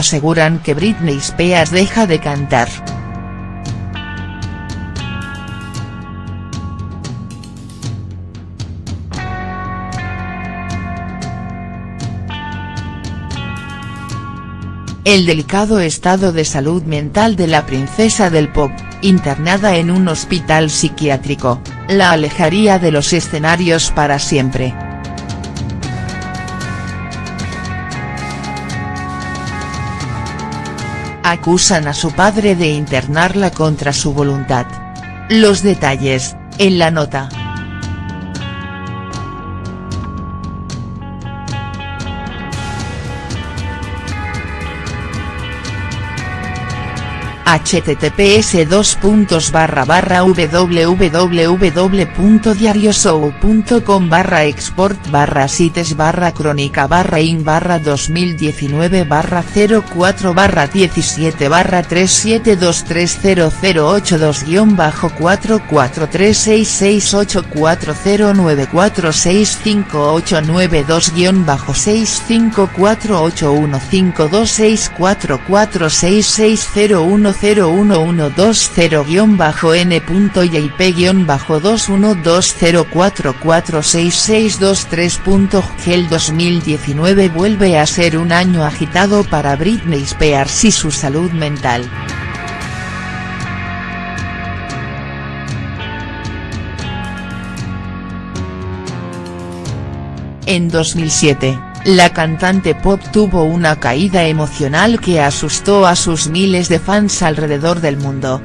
Aseguran que Britney Spears deja de cantar. El delicado estado de salud mental de la princesa del pop, internada en un hospital psiquiátrico, la alejaría de los escenarios para siempre. Acusan a su padre de internarla contra su voluntad. Los detalles, en la nota. Https www.diarioshow.com barra export barra sites barra crónica barra in barra 2019 barra 04 barra 17 barra 3723008 guion bajo 4436684094658992 guion bajo 654815264466010 01201-2120446623.gel 2019 vuelve a ser un año agitado para Britney Spears y su salud mental. En 2007 la cantante pop tuvo una caída emocional que asustó a sus miles de fans alrededor del mundo.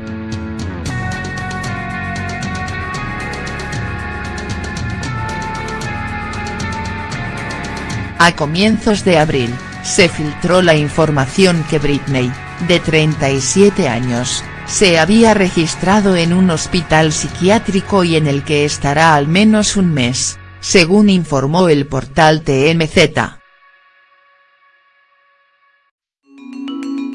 A comienzos de abril, se filtró la información que Britney, de 37 años, se había registrado en un hospital psiquiátrico y en el que estará al menos un mes según informó el portal TMZ.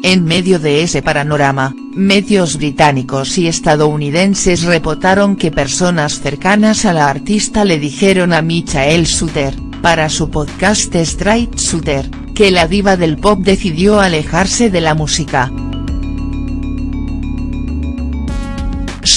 En medio de ese panorama, medios británicos y estadounidenses reportaron que personas cercanas a la artista le dijeron a Michael Suter, para su podcast Straight Suter, que la diva del pop decidió alejarse de la música.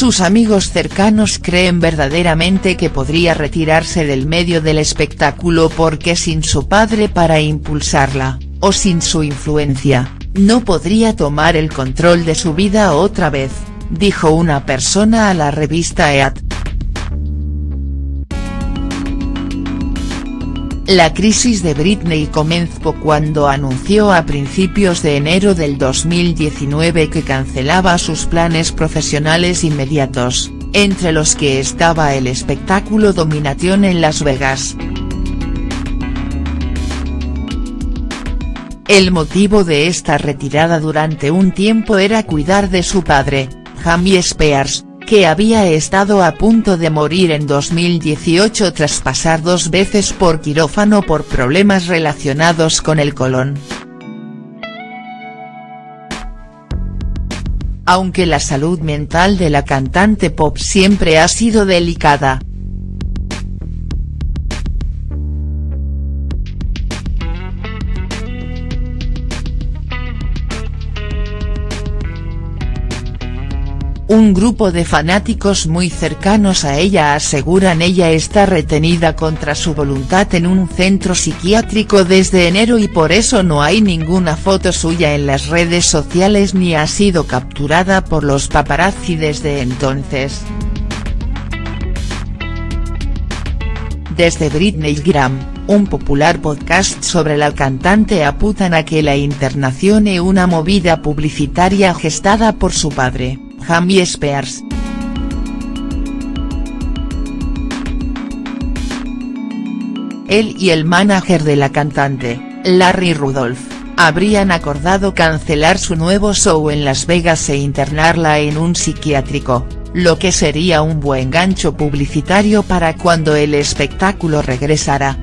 Sus amigos cercanos creen verdaderamente que podría retirarse del medio del espectáculo porque sin su padre para impulsarla, o sin su influencia, no podría tomar el control de su vida otra vez, dijo una persona a la revista EAT. La crisis de Britney comenzó cuando anunció a principios de enero del 2019 que cancelaba sus planes profesionales inmediatos, entre los que estaba el espectáculo Domination en Las Vegas. El motivo de esta retirada durante un tiempo era cuidar de su padre, Jamie Spears, que había estado a punto de morir en 2018 tras pasar dos veces por quirófano por problemas relacionados con el colon. Aunque la salud mental de la cantante pop siempre ha sido delicada, Un grupo de fanáticos muy cercanos a ella aseguran ella está retenida contra su voluntad en un centro psiquiátrico desde enero y por eso no hay ninguna foto suya en las redes sociales ni ha sido capturada por los paparazzi desde entonces. Desde Britney Graham, un popular podcast sobre la cantante apuntan a que la internación es una movida publicitaria gestada por su padre. Jamie Spears. Él y el manager de la cantante, Larry Rudolph, habrían acordado cancelar su nuevo show en Las Vegas e internarla en un psiquiátrico, lo que sería un buen gancho publicitario para cuando el espectáculo regresara.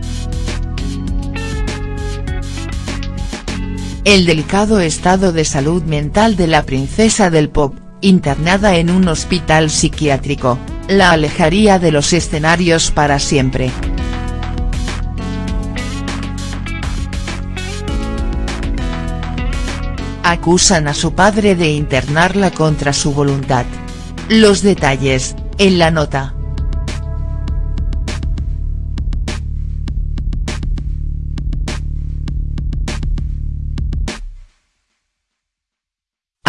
El delicado estado de salud mental de la princesa del pop, internada en un hospital psiquiátrico, la alejaría de los escenarios para siempre. acusan a su padre de internarla contra su voluntad. Los detalles, en la nota.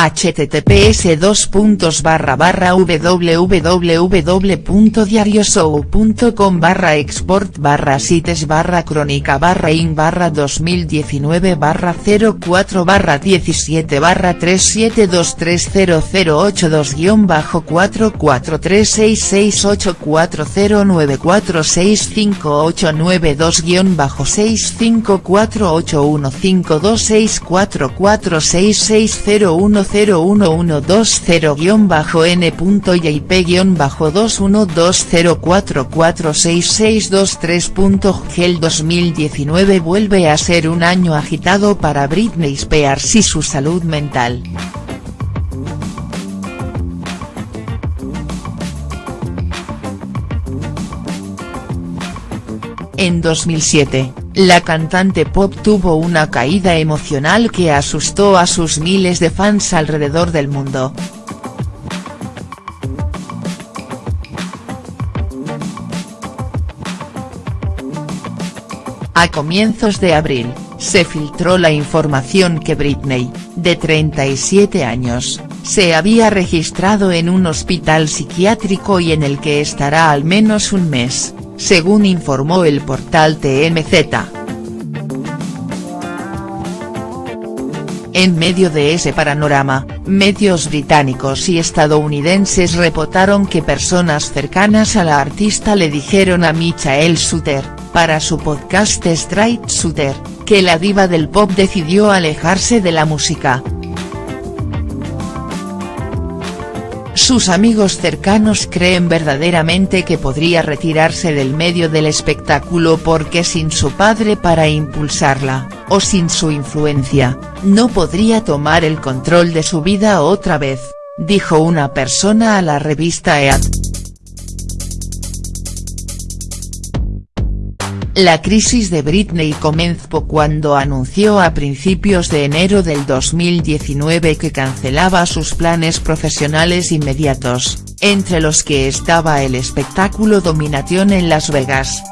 Https www.diarioshow.com barra export barra sites barra crónica barra in barra 2019 barra 04 barra 17 barra 3723008 guion bajo 443668409465892 guion bajo 654815264466010 01220-n.jp-2120446623. 2019 vuelve a ser un año agitado para Britney Spears y su salud mental. En 2007, la cantante pop tuvo una caída emocional que asustó a sus miles de fans alrededor del mundo. A comienzos de abril, se filtró la información que Britney, de 37 años, se había registrado en un hospital psiquiátrico y en el que estará al menos un mes según informó el portal TMZ. En medio de ese panorama, medios británicos y estadounidenses reportaron que personas cercanas a la artista le dijeron a Michael Suter, para su podcast Straight Suter, que la diva del pop decidió alejarse de la música. Sus amigos cercanos creen verdaderamente que podría retirarse del medio del espectáculo porque sin su padre para impulsarla, o sin su influencia, no podría tomar el control de su vida otra vez, dijo una persona a la revista EAT. La crisis de Britney comenzó cuando anunció a principios de enero del 2019 que cancelaba sus planes profesionales inmediatos, entre los que estaba el espectáculo Domination en Las Vegas.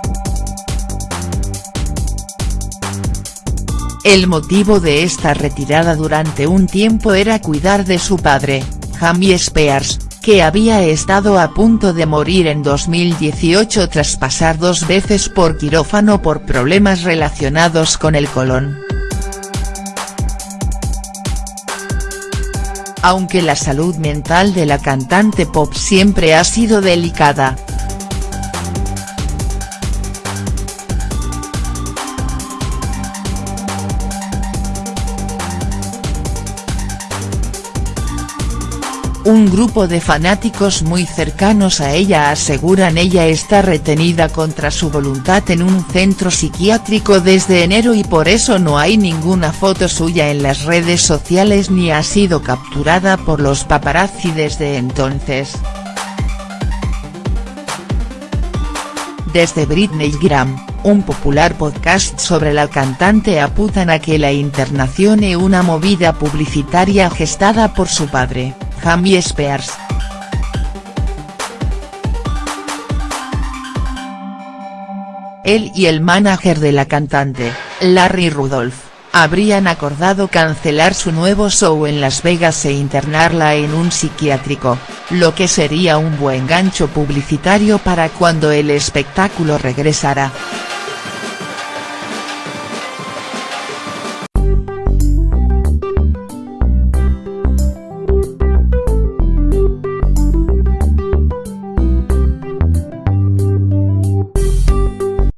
El motivo de esta retirada durante un tiempo era cuidar de su padre, Jamie Spears, que había estado a punto de morir en 2018 tras pasar dos veces por quirófano por problemas relacionados con el colon. Aunque la salud mental de la cantante pop siempre ha sido delicada, Un grupo de fanáticos muy cercanos a ella aseguran ella está retenida contra su voluntad en un centro psiquiátrico desde enero y por eso no hay ninguna foto suya en las redes sociales ni ha sido capturada por los paparazzi desde entonces. Desde Britney Graham, un popular podcast sobre la cantante apuntan a que la internación es una movida publicitaria gestada por su padre. Jamie Spears. Él y el manager de la cantante, Larry Rudolph, habrían acordado cancelar su nuevo show en Las Vegas e internarla en un psiquiátrico, lo que sería un buen gancho publicitario para cuando el espectáculo regresara.